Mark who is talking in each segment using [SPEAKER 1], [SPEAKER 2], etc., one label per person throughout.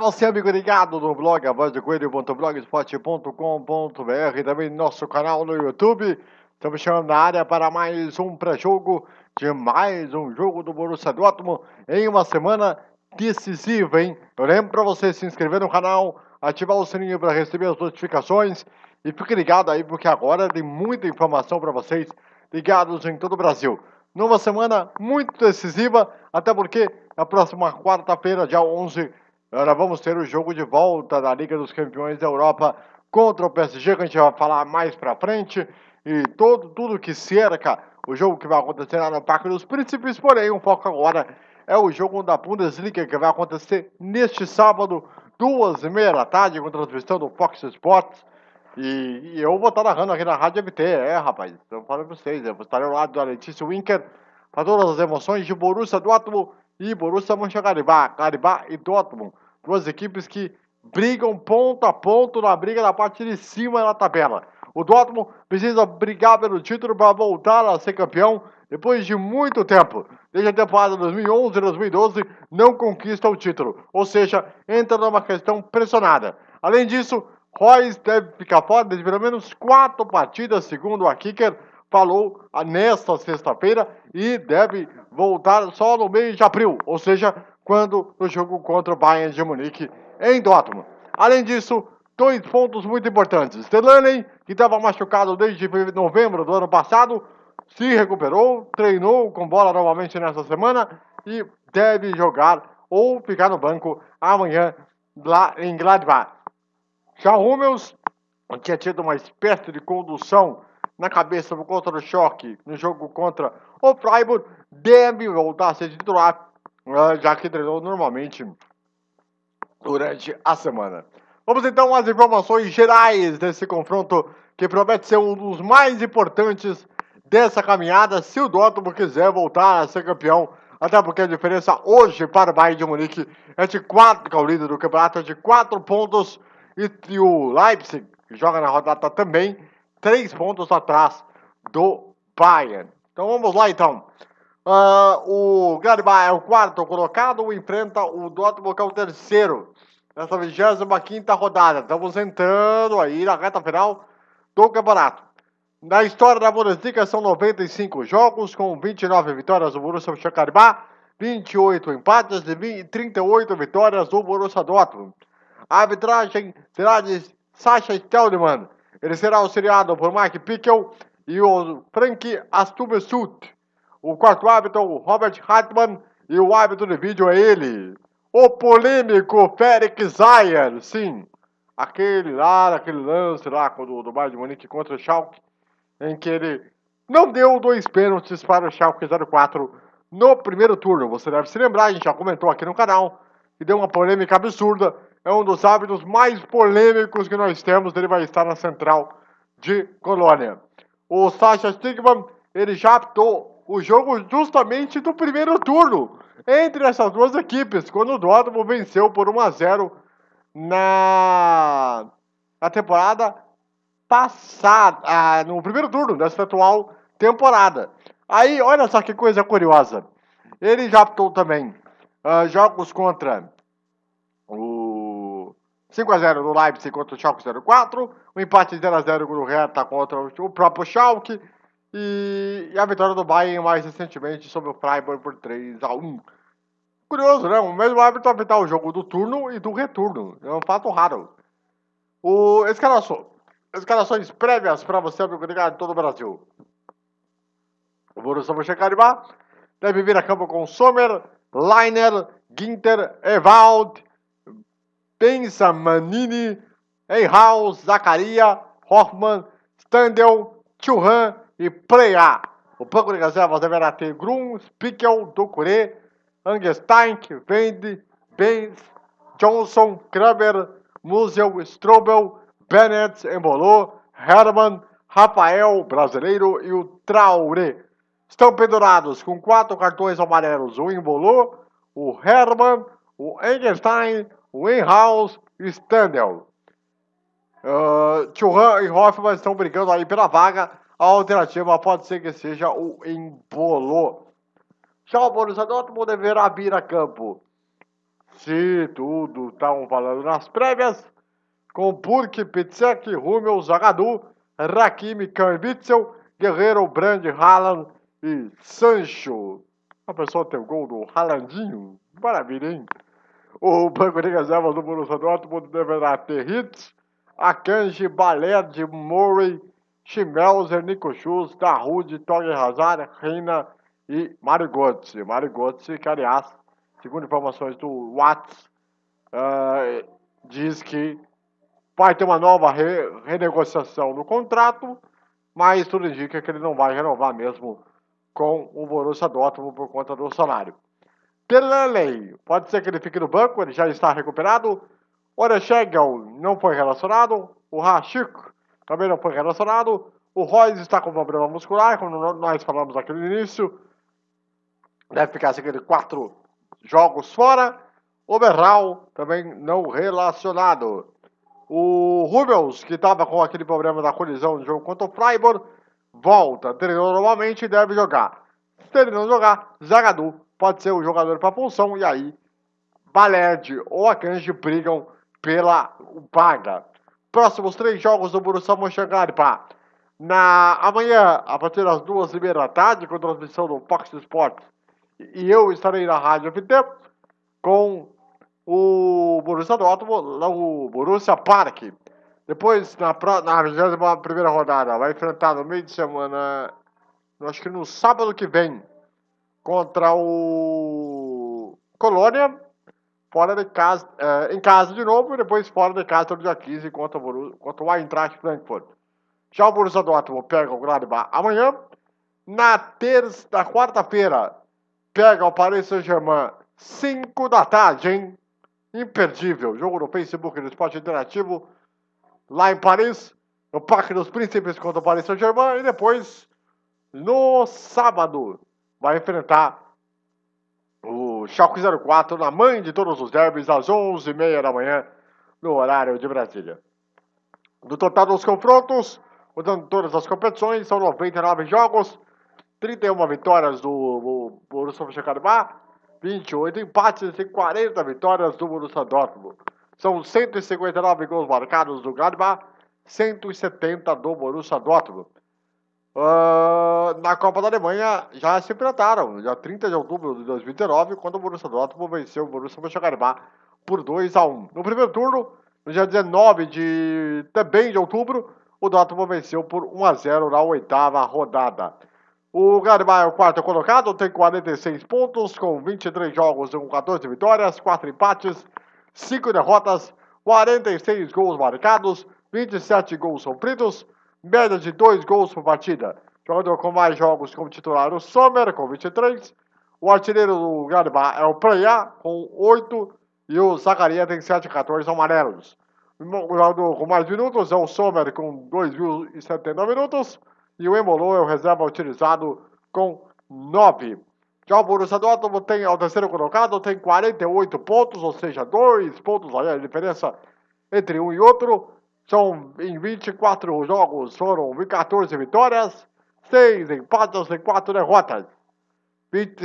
[SPEAKER 1] Você, amigo ligado no blog a voz coelho.blogspot.com.br e também no nosso canal no YouTube. Estamos chegando na área para mais um pré-jogo de mais um jogo do Borussia Dortmund em uma semana decisiva, hein? Eu lembro para você se inscrever no canal, ativar o sininho para receber as notificações e fique ligado aí porque agora tem muita informação para vocês ligados em todo o Brasil. Numa semana muito decisiva, até porque na próxima quarta-feira, dia 11 Agora vamos ter o jogo de volta da Liga dos Campeões da Europa contra o PSG, que a gente vai falar mais pra frente. E todo, tudo que cerca o jogo que vai acontecer lá no Parque dos Príncipes. Porém, o foco agora é o jogo da Bundesliga, que vai acontecer neste sábado, duas e meia da tarde, com transmissão do Fox Sports. E, e eu vou estar narrando aqui na Rádio MT, é, rapaz. Estou falando pra vocês, eu vou estar ao lado da Letícia Winker para todas as emoções de Borussia Dortmund e Borussia Mönchengladbach, Gladbach e Dortmund. Duas equipes que brigam ponto a ponto na briga da parte de cima da tabela. O Dortmund precisa brigar pelo título para voltar a ser campeão depois de muito tempo. Desde a temporada 2011 e 2012 não conquista o título, ou seja, entra numa questão pressionada. Além disso, Royce deve ficar fora de pelo menos quatro partidas, segundo a Kicker falou nesta sexta-feira, e deve voltar só no mês de abril, ou seja, quando no jogo contra o Bayern de Munique em Dortmund. Além disso, dois pontos muito importantes. Delaney, que estava machucado desde novembro do ano passado, se recuperou, treinou com bola novamente nessa semana e deve jogar ou ficar no banco amanhã lá em Gladbach. Já Hummels tinha tido uma espécie de condução na cabeça por conta do choque no jogo contra o Freiburg, deve voltar a ser titular ah, já que treinou normalmente durante a semana. Vamos então às informações gerais desse confronto que promete ser um dos mais importantes dessa caminhada se o Dortmund quiser voltar a ser campeão. Até porque a diferença hoje para o Bayern de Munique é de 4, que é o líder do campeonato, é de 4 pontos. E o Leipzig, que joga na rodada também, 3 pontos atrás do Bayern. Então vamos lá então. Uh, o Gladbach é o quarto colocado, enfrenta o Dortmund que é o terceiro. Nessa 25 rodada. Estamos entrando aí na reta final do campeonato. Na história da Bundesliga são 95 jogos, com 29 vitórias do Borussia Mönchengladbach, 28 empates e 38 vitórias do Borussia Dortmund. A arbitragem será de Sascha Steldemann. Ele será auxiliado por Mike Pickel e o Frank Astumesut. O quarto árbitro o Robert Hartmann e o árbitro de vídeo é ele, o polêmico Félix Zayer, sim, aquele lá, aquele lance lá do, do Bayern de Munique contra o Schalke, em que ele não deu dois pênaltis para o Schalke 04 no primeiro turno. Você deve se lembrar, a gente já comentou aqui no canal, que deu uma polêmica absurda. É um dos árbitros mais polêmicos que nós temos, ele vai estar na central de Colônia. O Sasha Stigman, ele já apitou o jogo justamente do primeiro turno entre essas duas equipes, quando o Dortmund venceu por 1 a 0 na, na temporada passada, ah, no primeiro turno dessa atual temporada. Aí, olha só que coisa curiosa. Ele já optou também uh, jogos contra o 5x0 no Leipzig contra o Schalke 04, o empate 0x0 no Hertha contra o próprio Schalke, e, a vitória do Bayern mais recentemente sobre o Freiburg por 3 a 1 Curioso, né? O mesmo árbitro apitar o jogo do turno e do retorno. É um fato raro. O escalação. Escalações prévias para você, amigo ligado em todo o Brasil. O Borussia Mönchengladbach deve vir a campo com Sommer, Leiner, Ginter, Ewald, Pensa, Manini, Einhaus, Zacaria, Hoffmann, Standel, Churran e Playa. O banco de reservas deverá ter Grum, Spickel, Ducuré, Angestein, Vende, Benz, Johnson, Kramer, Musel, Strobel, Bennett, Embolou, Herman, Rafael, brasileiro, e o Traoré. Estão pendurados com quatro cartões amarelos o Embolou, o Herman, o Engelstein, o Enhaus e o Standel. Uh, e Hoffman estão brigando aí pela vaga a alternativa pode ser que seja o Embolo. Já o Borussia Dortmund deverá vir a campo Se tudo estavam falando nas prévias, com Burke, Pitsek, Rummel, Zagadu, Rakimi, Kambitzel, Guerreiro, Brand, Haaland e Sancho. A pessoa tem o gol do Haalandinho. Maravilha, hein? O banco de reservas do Borussia Dortmund deverá ter hits, Akanji, Baled, Murray, Schmelzer, Nico Schultz, Dahoud, Torre Hazard, Reina e. Mario Götze, que aliás, segundo informações do Watts, uh, diz que vai ter uma nova re renegociação no contrato, mas tudo indica que ele não vai renovar mesmo com o Borussia Dortmund por conta do salário. Perley, pode ser que ele fique no banco, ele já está recuperado. Orechegel não foi relacionado. O Rashik também não foi relacionado. O Royce está com problema muscular, como nós falamos aqui no início. Deve ficar seguindo quatro jogos fora. O Berral também não relacionado. O Rubens, que estava com aquele problema da colisão no jogo contra o Freiburg, volta, treinou normalmente e deve jogar. Se ele não jogar, Zagadu pode ser o jogador para a função e aí Baled ou Akanji brigam pela paga. Próximos três jogos do Borussia Mönchengladbach. Na amanhã, a partir das duas e meia da tarde, com transmissão do Fox Sports, e eu estarei na Rádio FT com o Borussia Dortmund, o Borussia Park. Depois, na, na 21 rodada, vai enfrentar no meio de semana, acho que no sábado que vem, contra o Colônia, fora de casa, é, em casa de novo, e depois fora de casa no dia 15 contra o, contra o Eintracht Frankfurt. Já o Borussia Dortmund pega o Gladbach amanhã. Na terça, na quarta-feira, pega o Paris Saint-Germain, 5 da tarde, hein? Imperdível. Jogo no Facebook do Esporte Interativo, lá em Paris, no Parque dos Príncipes contra o Paris Saint-Germain, e depois, no sábado, vai enfrentar o Schalke 04 na mãe de todos os derbys, às 11h30 da manhã, no horário de Brasília. No total dos confrontos, mudando todas as competições, são 99 jogos, 31 vitórias do Borussia Mönchengladbach, 28 empates e 40 vitórias do Borussia Dortmund. São 159 gols marcados do Gladbach, 170 do Borussia Dortmund. Uh, na Copa da Alemanha já se enfrentaram, já 30 de outubro de 2019, quando o Borussia Dortmund venceu o Borussia Mönchengladbach por 2 a 1. No primeiro turno, no dia 19 de também de outubro, o Dortmund venceu por 1 a 0 na oitava rodada. O Gladbach é o quarto colocado, tem 46 pontos, com 23 jogos com 14 vitórias, 4 empates, 5 derrotas, 46 gols marcados, 27 gols sofridos, média de 2 gols por partida. Jogador com mais jogos como titular, o Sommer, com 23. O artilheiro do Gladbach é o Preia, com 8. E o Zacaria tem 7 14 amarelos. O jogador com mais minutos é o Sommer, com 2.079 minutos. E o Embolo é o reserva utilizado com 9. Já o Borussia Dortmund tem, ao terceiro colocado, tem 48 pontos, ou seja, 2 pontos a diferença entre um e outro. São em 24 jogos, foram 14 vitórias, 6 empates e 4 derrotas. 20,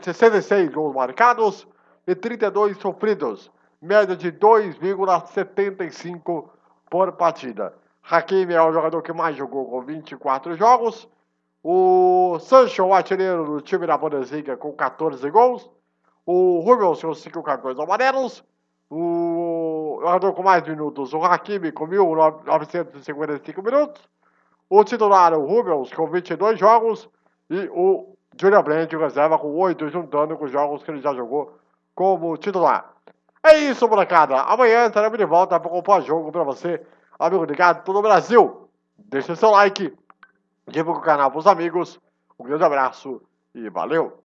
[SPEAKER 1] 66 gols marcados e 32 sofridos. Média de 2,75 por partida. Hakimi é o jogador que mais jogou com 24 jogos. O Sancho, o artilheiro do time da Bundesliga, com 14 gols. O Rubens com 5 cartões amarelos. O jogador com mais minutos, o Hakimi, com 1.955 minutos. O titular, o Rubens, com 22 jogos. E o Julian Brandt, reserva, com 8, juntando com os jogos que ele já jogou como titular. É isso, molecada. Amanhã estaremos de volta para o pós-jogo para você, amigo ligado todo o Brasil. Deixe seu like, divulgue o canal para os amigos. Um grande abraço e valeu!